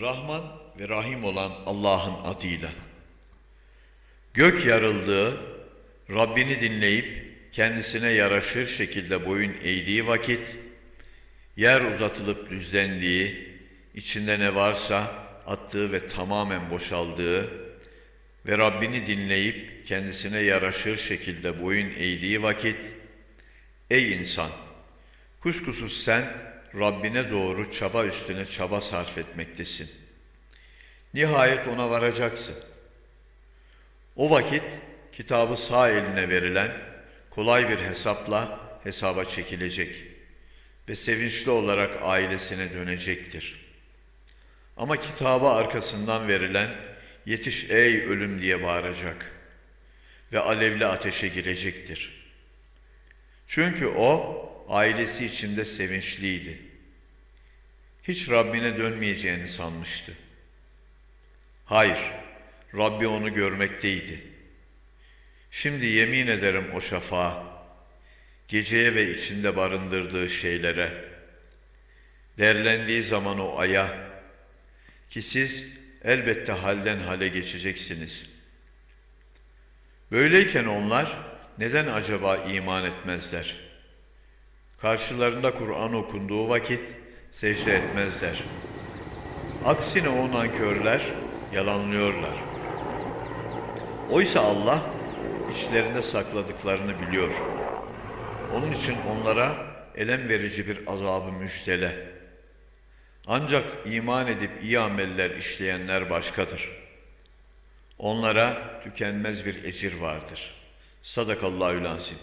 Rahman ve Rahim olan Allah'ın adıyla. Gök yarıldığı, Rabbini dinleyip kendisine yaraşır şekilde boyun eğdiği vakit, yer uzatılıp düzlendiği, içinde ne varsa attığı ve tamamen boşaldığı ve Rabbini dinleyip kendisine yaraşır şekilde boyun eğdiği vakit, ey insan! Kuşkusuz sen Rabbine doğru çaba üstüne çaba sarf etmektesin. Nihayet ona varacaksın. O vakit kitabı sağ eline verilen kolay bir hesapla hesaba çekilecek ve sevinçli olarak ailesine dönecektir. Ama kitabı arkasından verilen yetiş ey ölüm diye bağıracak ve alevli ateşe girecektir. Çünkü o ailesi içinde sevinçliydi. Hiç Rabbine dönmeyeceğini sanmıştı. Hayır, Rabbi onu görmekteydi. Şimdi yemin ederim o şafağa, geceye ve içinde barındırdığı şeylere, derlendiği zaman o aya, ki siz elbette halden hale geçeceksiniz. Böyleyken onlar neden acaba iman etmezler? Karşılarında Kur'an okunduğu vakit secde etmezler. Aksine o nankörler yalanlıyorlar. Oysa Allah içlerinde sakladıklarını biliyor. Onun için onlara elem verici bir azabı müjdele. Ancak iman edip iyi ameller işleyenler başkadır. Onlara tükenmez bir ecir vardır. Sadakallahü lansim.